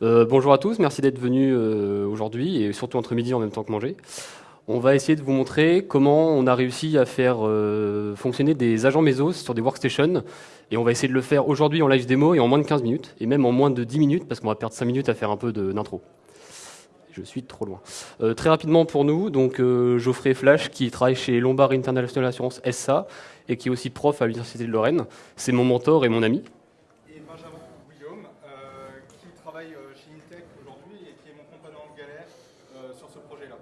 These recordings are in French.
bonjour à tous, merci d'être venus aujourd'hui et surtout entre midi en même temps que manger. On va essayer de vous montrer comment on a réussi à faire fonctionner des agents Mesos sur des workstations et on va essayer de le faire aujourd'hui en live démo et en moins de 15 minutes et même en moins de 10 minutes parce qu'on va perdre 5 minutes à faire un peu d'intro je suis trop loin. Euh, très rapidement pour nous, donc euh, Geoffrey Flash, qui travaille chez Lombard International Assurance SA et qui est aussi prof à l'Université de Lorraine. C'est mon mentor et mon ami. Et Benjamin Guillaume, euh, qui travaille chez Intech aujourd'hui et qui est mon compagnon de galère sur ce projet-là.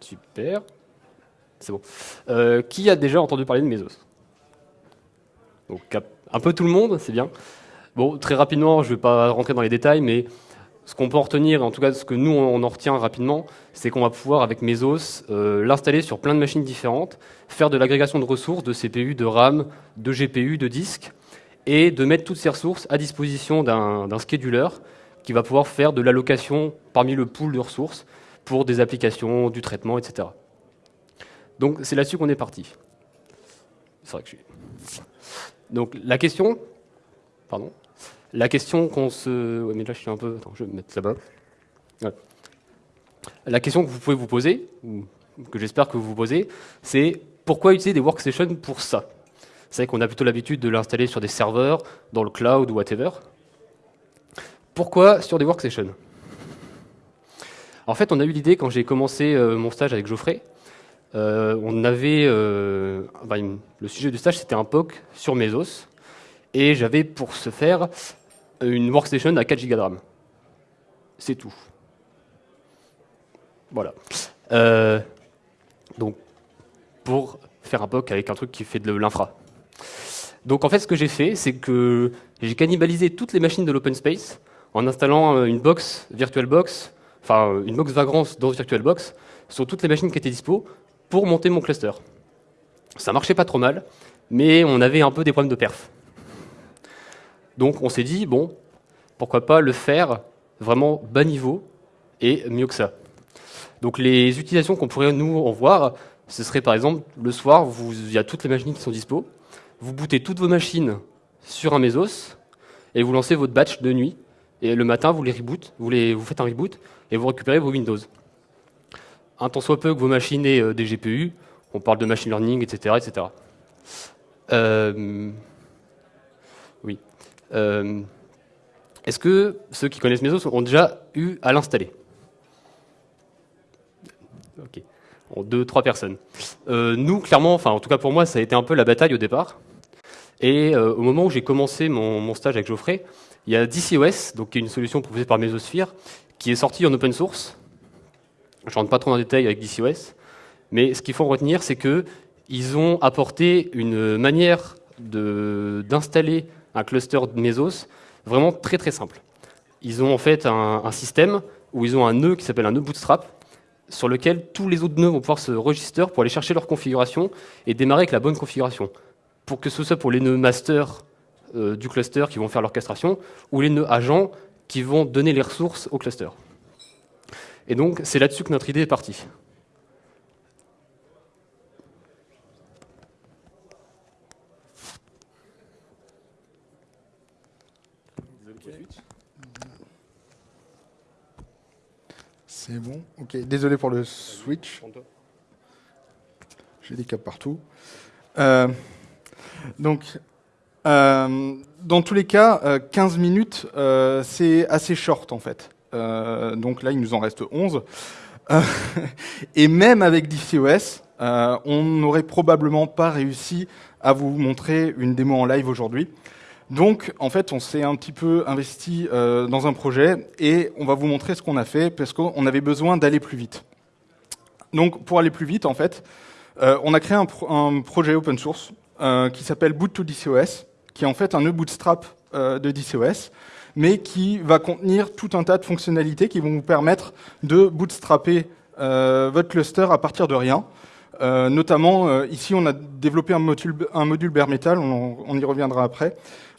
Super. C'est bon. qui a déjà entendu parler de Mesos? Un peu tout le monde, c'est bien. Bon, très rapidement, je ne vais pas rentrer dans les détails, mais ce qu'on peut en retenir, en tout cas ce que nous on en retient rapidement, c'est qu'on va pouvoir avec Mesos euh, l'installer sur plein de machines différentes, faire de l'agrégation de ressources, de CPU, de RAM, de GPU, de disques, et de mettre toutes ces ressources à disposition d'un scheduler qui va pouvoir faire de l'allocation parmi le pool de ressources pour des applications, du traitement, etc. Donc c'est là-dessus qu'on est parti. C'est vrai que je suis... Donc la question, pardon, la question qu'on se... Là, je suis un peu... Je vais me mettre là-bas. La question que vous pouvez vous poser, ou que j'espère que vous vous posez, c'est pourquoi utiliser des workstations pour ça? Vous savez qu'on a plutôt l'habitude de l'installer sur des serveurs, dans le cloud ou whatever. Pourquoi sur des workstations? En fait, on a eu l'idée quand j'ai commencé euh, mon stage avec Geoffrey. Euh, on avait, euh, le sujet du stage, c'était un POC sur Mesos. Et j'avais pour ce faire une workstation à 4 Go de RAM. C'est tout. Voilà. Euh, donc, pour faire un POC avec un truc qui fait de l'infra. Donc en fait, ce que j'ai fait, c'est que j'ai cannibalisé toutes les machines de l'open space en installant euh, une box VirtualBox, enfin une box Vagrant dans VirtualBox, sur toutes les machines qui étaient dispo pour monter mon cluster. Ça marchait pas trop mal, mais on avait un peu des problèmes de perf. Donc on s'est dit, bon, pourquoi pas le faire vraiment bas niveau et mieux que ça. Donc les utilisations qu'on pourrait nous en voir, ce serait par exemple le soir, il y a toutes les machines qui sont dispo, vous bootez toutes vos machines sur un Mesos et vous lancez votre batch de nuit. Et le matin, vous les reboot, vous, les, vous faites un reboot et vous récupérez vos Windows. Un temps soit peu que vos machines aient euh, des GPU, on parle de machine learning, etc. etc. Euh, est-ce que ceux qui connaissent Mesos ont déjà eu à l'installer? Ok. deux, trois personnes. Euh, nous, clairement, enfin en tout cas pour moi, ça a été un peu la bataille au départ. Et euh, au moment où j'ai commencé mon, stage avec Geoffrey, il y a DCOS, donc qui est une solution proposée par Mesosphere, qui est sortie en open source. Je ne rentre pas trop dans le détail avec DCOS, mais ce qu'il faut retenir, c'est qu'ils ont apporté une manière d'installer un cluster de Mesos vraiment très très simple. Ils ont en fait un, système où ils ont un nœud qui s'appelle un nœud bootstrap, sur lequel tous les autres nœuds vont pouvoir se register pour aller chercher leur configuration et démarrer avec la bonne configuration. Pour que ce soit pour les nœuds master euh, du cluster qui vont faire l'orchestration, ou les nœuds agents qui vont donner les ressources au cluster. Et donc, c'est là-dessus que notre idée est partie. C'est bon Ok, désolé pour le switch. J'ai des câbles partout. Euh, donc, euh, dans tous les cas, 15 euh, minutes, c'est assez short en fait. donc là, il nous en reste 11. et même avec DCOS, on n'aurait probablement pas réussi à vous montrer une démo en live aujourd'hui. Donc, en fait, on s'est un petit peu investi euh, dans un projet et on va vous montrer ce qu'on a fait parce qu'on avait besoin d'aller plus vite. Donc, pour aller plus vite, en fait, euh, on a créé un, projet open source euh, qui s'appelle Boot to DCOS, qui est en fait un nœud bootstrap de DCOS, mais qui va contenir tout un tas de fonctionnalités qui vont vous permettre de bootstrapper votre cluster à partir de rien. notamment, ici, on a développé un module, un module bare metal, on y reviendra après,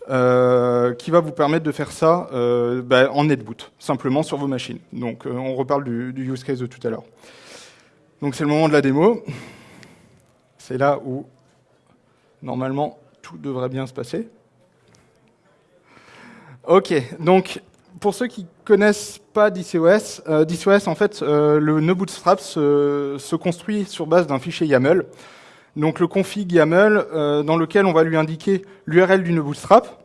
euh, qui va vous permettre de faire ça euh, bah, en netboot, simplement sur vos machines. Donc euh, on reparle du, use case de tout à l'heure. Donc c'est le moment de la démo. C'est là où normalement tout devrait bien se passer. Ok, donc pour ceux qui connaissent pas DCOS, DCOS en fait, le nœud bootstrap se, construit sur base d'un fichier YAML. Donc le config YAML euh, dans lequel on va lui indiquer l'URL du nœud bootstrap,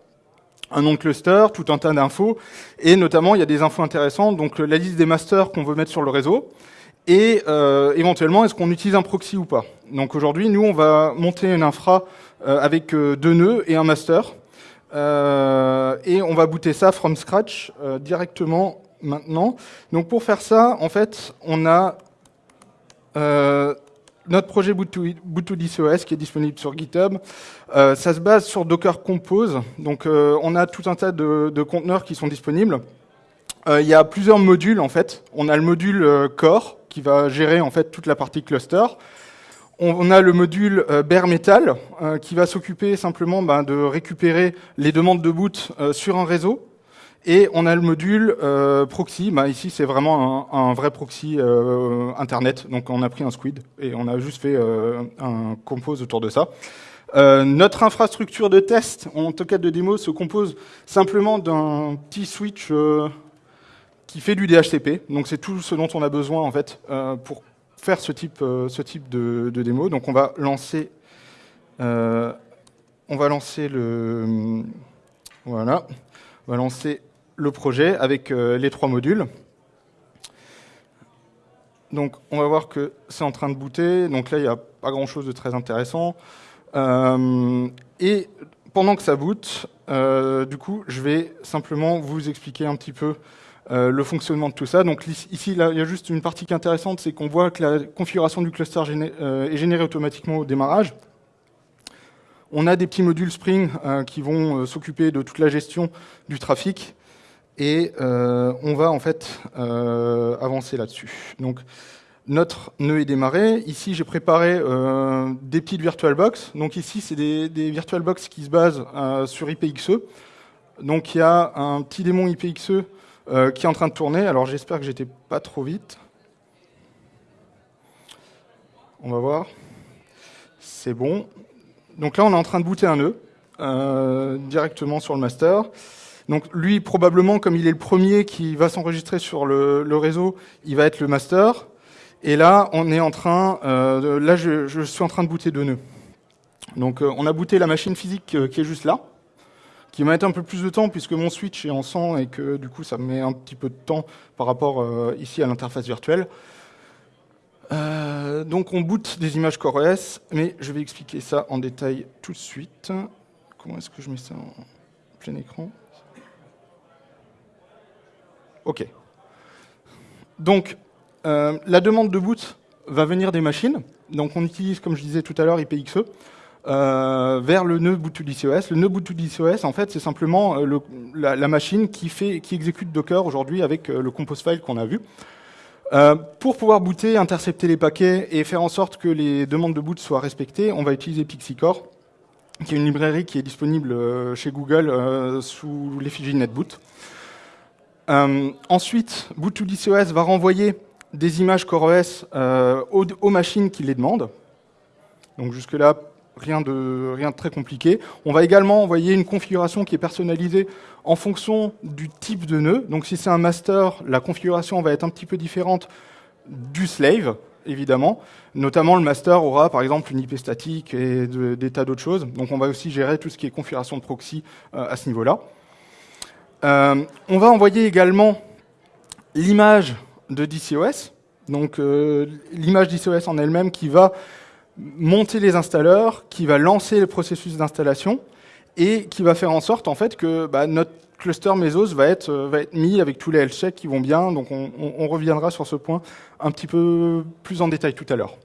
un nom de cluster, tout un tas d'infos, et notamment il y a des infos intéressantes, donc la liste des masters qu'on veut mettre sur le réseau, et euh, éventuellement est-ce qu'on utilise un proxy ou pas. Donc aujourd'hui, nous on va monter une infra euh, avec euh, deux nœuds et un master, euh, et on va booter ça from scratch euh, directement maintenant. Donc pour faire ça, en fait, on a euh, notre projet Boot2DCOS qui est disponible sur GitHub. Euh, ça se base sur Docker Compose. Donc euh, on a tout un tas de, de conteneurs qui sont disponibles. Euh, il y a plusieurs modules en fait. On a le module core qui va gérer en fait toute la partie cluster. On a le module bare metal qui va s'occuper simplement ben, de récupérer les demandes de boot sur un réseau. Et on a le module euh, proxy. Ben, ici, c'est vraiment un, vrai proxy euh, internet. Donc, on a pris un squid et on a juste fait euh, un compose autour de ça. notre infrastructure de test, en cas de démo, se compose simplement d'un petit switch qui fait du DHCP. Donc, c'est tout ce dont on a besoin en fait pour faire ce type, de, de, démo. Donc on va lancer, on va lancer le, voilà, on va lancer le projet avec euh, les trois modules. Donc on va voir que c'est en train de booter. Donc là il n'y a pas grand chose de très intéressant. Euh, et pendant que ça boot, euh, du coup je vais simplement vous expliquer un petit peu le fonctionnement de tout ça. Donc ici, il y a juste une partie qui est intéressante, c'est qu'on voit que la configuration du cluster est générée automatiquement au démarrage. On a des petits modules Spring qui vont s'occuper de toute la gestion du trafic et euh, on va en fait avancer là-dessus. Donc notre nœud est démarré. Ici, j'ai préparé des petites VirtualBox. Donc ici, c'est des, des VirtualBox qui se basent sur IPXE. Donc il y a un petit démon IPXE euh, qui est en train de tourner. Alors j'espère que j'étais pas trop vite. On va voir. C'est bon. Donc là, on est en train de booter un nœud euh, directement sur le master. Donc lui, probablement, comme il est le premier qui va s'enregistrer sur le, réseau, il va être le master. Et là, on est en train, euh, là, je, suis en train de booter deux nœuds. Donc, euh, on a booté la machine physique euh, qui est juste là qui va mettre un peu plus de temps puisque mon switch est en 100 et que du coup ça met un petit peu de temps par rapport ici à l'interface virtuelle. Donc on boot des images CoreOS, mais je vais expliquer ça en détail tout de suite. Comment est-ce que je mets ça en plein écran? Ok. Donc euh, la demande de boot va venir des machines. Donc on utilise, comme je disais tout à l'heure, IPXE euh, vers le nœud boot2DCOS. Le nœud boot2DCOS, en fait, c'est simplement euh, la, machine qui, fait, qui exécute Docker aujourd'hui avec le compose file qu'on a vu. Pour pouvoir booter, intercepter les paquets et faire en sorte que les demandes de boot soient respectées, on va utiliser PixieCore, qui est une librairie qui est disponible chez Google sous l'effigie NetBoot. Ensuite, boot2DCOS va renvoyer des images CoreOS aux, aux machines qui les demandent. Donc jusque-là, rien de, rien de très compliqué. On va également envoyer une configuration qui est personnalisée en fonction du type de nœud. Donc si c'est un master, la configuration va être un petit peu différente du slave, évidemment. Notamment, le master aura par exemple une IP statique et de, des tas d'autres choses. Donc on va aussi gérer tout ce qui est configuration de proxy euh, à ce niveau-là. Euh, on va envoyer également l'image de DCOS, donc euh, l'image DCOS en elle-même qui va monter les installeurs, qui va lancer le processus d'installation et qui va faire en sorte en fait que bah, notre cluster Mesos va être, euh, va être mis avec tous les health checks qui vont bien. Donc on, reviendra sur ce point un petit peu plus en détail tout à l'heure.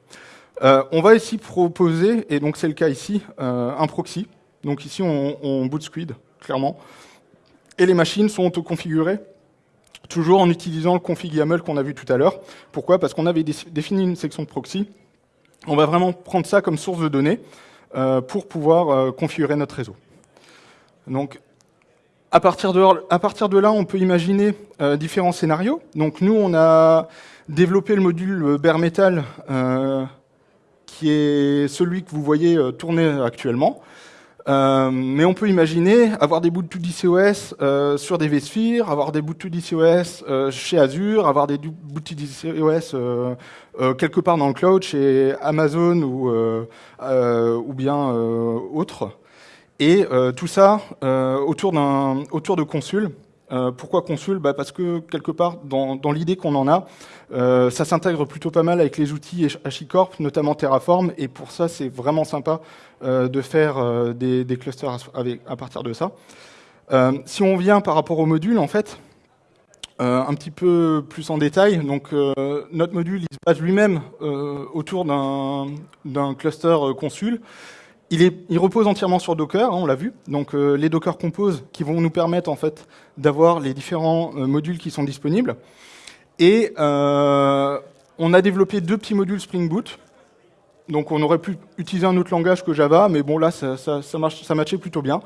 On va ici proposer, et donc c'est le cas ici, un proxy. Donc ici on boot Squid, clairement. Et les machines sont auto-configurées toujours en utilisant le config YAML qu'on a vu tout à l'heure. Pourquoi? Parce qu'on avait défini une section de proxy on va vraiment prendre ça comme source de données euh, pour pouvoir euh, configurer notre réseau. Donc, à partir, de, là, on peut imaginer euh, différents scénarios. Donc, nous, on a développé le module bare metal, qui est celui que vous voyez tourner actuellement. Euh, mais on peut imaginer avoir des bouts de 2DCOS euh, sur des vSphere, avoir des bouts de 2DCOS euh, chez Azure, avoir des bouts de 2DCOS euh, euh, quelque part dans le cloud chez Amazon ou, ou bien autre. Et tout ça autour, autour de Consul. pourquoi Consul bah Parce que quelque part, dans, l'idée qu'on en a, ça s'intègre plutôt pas mal avec les outils HashiCorp, notamment Terraform, et pour ça, c'est vraiment sympa euh, de faire euh, des, clusters à, partir de ça. Euh, si on vient par rapport au module, en fait, un petit peu plus en détail, donc notre module il se base lui-même autour d'un cluster consul. Il, repose entièrement sur Docker, hein, on l'a vu. Donc les Docker Compose qui vont nous permettre en fait d'avoir les différents modules qui sont disponibles. Et on a développé deux petits modules Spring Boot donc on aurait pu utiliser un autre langage que Java, mais bon là ça, ça, marche, ça matchait plutôt bien.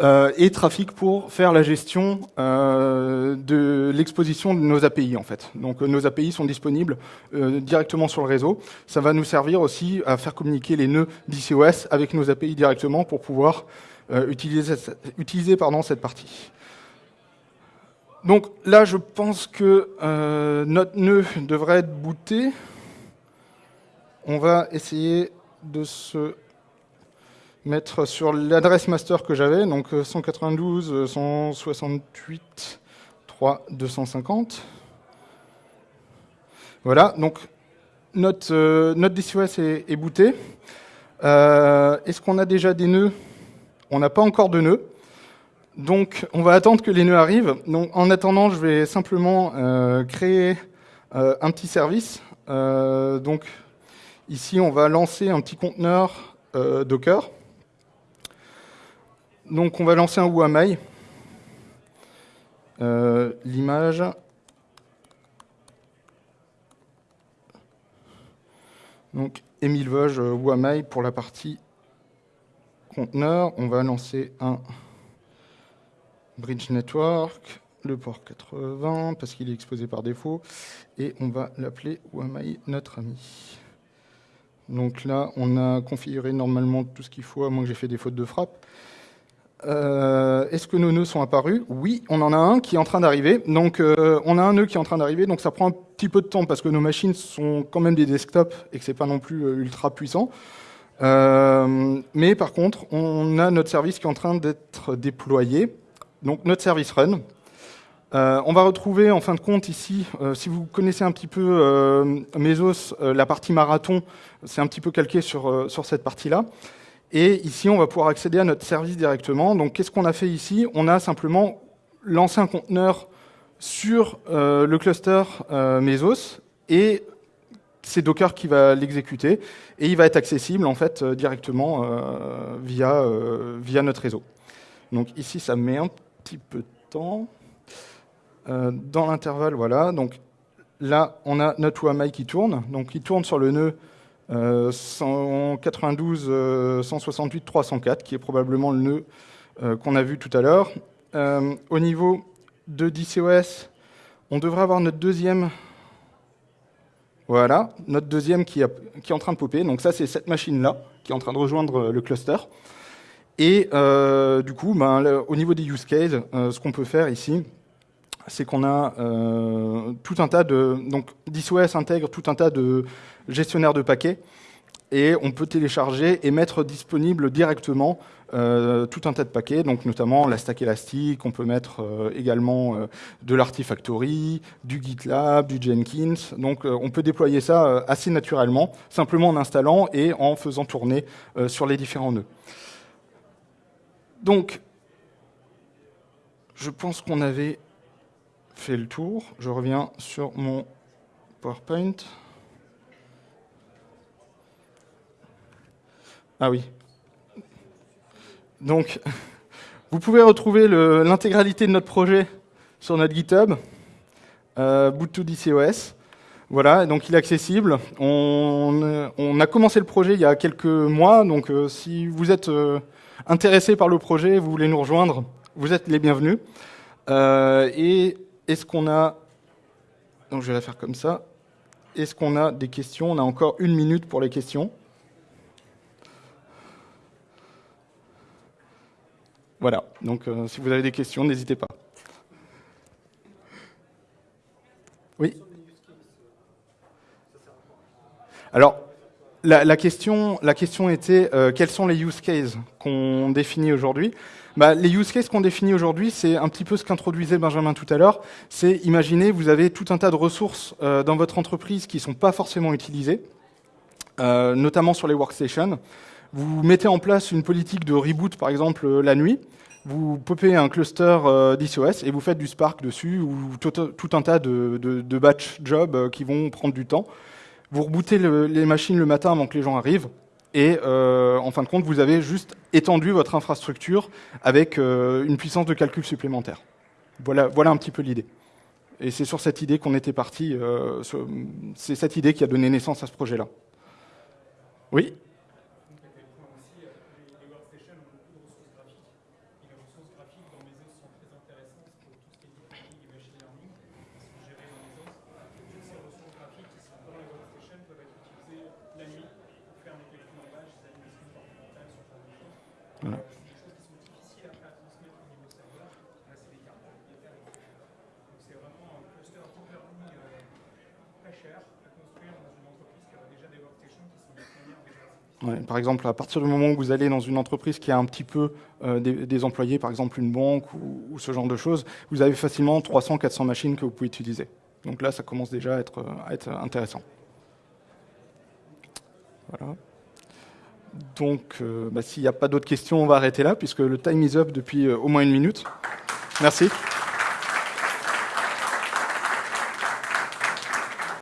Euh, et Trafic pour faire la gestion euh, de l'exposition de nos API en fait. Donc nos API sont disponibles euh, directement sur le réseau. Ça va nous servir aussi à faire communiquer les nœuds d'ICOS avec nos API directement pour pouvoir utiliser, utiliser cette partie. Donc là je pense que notre nœud devrait être booté on va essayer de se mettre sur l'adresse master que j'avais, donc 192, 168, 3, 250. Voilà, donc notre, euh, DCOS est, booté. Euh, est-ce qu'on a déjà des nœuds? On n'a pas encore de nœuds. Donc on va attendre que les nœuds arrivent. En attendant, je vais simplement euh, créer un petit service. donc Ici, on va lancer un petit conteneur Docker. Donc, on va lancer un WAMI. Euh, l'image. Donc, Emile Vosges WAMI pour la partie conteneur. On va lancer un bridge network, le port 80, parce qu'il est exposé par défaut. Et on va l'appeler WAMI notre ami. Donc là, on a configuré normalement tout ce qu'il faut, à moins que j'ai fait des fautes de frappe. Euh, est-ce que nos nœuds sont apparus? Oui, on en a un qui est en train d'arriver. Donc, euh, on a un nœud qui est en train d'arriver. Donc, ça prend un petit peu de temps parce que nos machines sont quand même des desktops et que c'est pas non plus euh, ultra puissant. mais par contre, on a notre service qui est en train d'être déployé. Donc, notre service run. On va retrouver en fin de compte ici, si vous connaissez un petit peu Mesos, la partie marathon, c'est un petit peu calqué sur, sur cette partie-là. Et ici, on va pouvoir accéder à notre service directement. Donc, qu'est-ce qu'on a fait ici? On a simplement lancé un conteneur sur le cluster Mesos et c'est Docker qui va l'exécuter et il va être accessible en fait directement via, via notre réseau. Donc ici, ça met un petit peu de temps. Euh, dans l'intervalle, voilà, donc là, on a notre WAMI qui tourne, donc il tourne sur le nœud 192, 168, 304, qui est probablement le nœud euh, qu'on a vu tout à l'heure. Euh, au niveau de DCOS, on devrait avoir notre deuxième voilà, notre deuxième qui, est en train de popper. Donc ça, c'est cette machine-là qui est en train de rejoindre le cluster. Et du coup, ben, au niveau des use cases, ce qu'on peut faire ici, c'est qu'on a euh, tout un tas de... Donc, DisOS intègre tout un tas de gestionnaires de paquets et on peut télécharger et mettre disponible directement euh, tout un tas de paquets, donc notamment la stack élastique, on peut mettre euh, également de l'Artifactory, du GitLab, du Jenkins, donc on peut déployer ça assez naturellement, simplement en installant et en faisant tourner sur les différents nœuds. Donc, je pense qu'on avait fait le tour. Je reviens sur mon PowerPoint. Ah oui. Donc, vous pouvez retrouver l'intégralité de notre projet sur notre GitHub, euh, boot2dcos. Voilà, donc il est accessible. On, a commencé le projet il y a quelques mois, donc euh, si vous êtes euh, intéressé par le projet, vous voulez nous rejoindre, vous êtes les bienvenus. Euh, et est-ce qu'on a... Donc. Est-ce qu'on a des questions? On a encore une minute pour les questions. Voilà, donc si vous avez des questions, n'hésitez pas. Oui? Alors, la, question, la question était euh, quels sont les use cases qu'on définit aujourd'hui? Bah, Les use cases qu'on définit aujourd'hui, c'est un petit peu ce qu'introduisait Benjamin tout à l'heure. C'est imaginer, vous avez tout un tas de ressources euh, dans votre entreprise qui ne sont pas forcément utilisées, euh, notamment sur les workstations. Vous mettez en place une politique de reboot, par exemple, la nuit. Vous popez un cluster d'ICOS et vous faites du Spark dessus ou tout, un tas de batch jobs qui vont prendre du temps. Vous rebootez les machines le matin avant que les gens arrivent, et euh, en fin de compte, vous avez juste étendu votre infrastructure avec euh, une puissance de calcul supplémentaire. Voilà, voilà un petit peu l'idée. Et c'est sur cette idée qu'on était parti. Euh, c'est cette idée qui a donné naissance à ce projet-là. Oui? Par exemple, à partir du moment où vous allez dans une entreprise qui a un petit peu euh, des, employés, par exemple une banque ou, ce genre de choses, vous avez facilement 300-400 machines que vous pouvez utiliser. Donc là, ça commence déjà à être, intéressant. Voilà. Donc, euh, bah, s'il n'y a pas d'autres questions, on va arrêter là, puisque le time is up depuis euh, au moins une minute. Merci.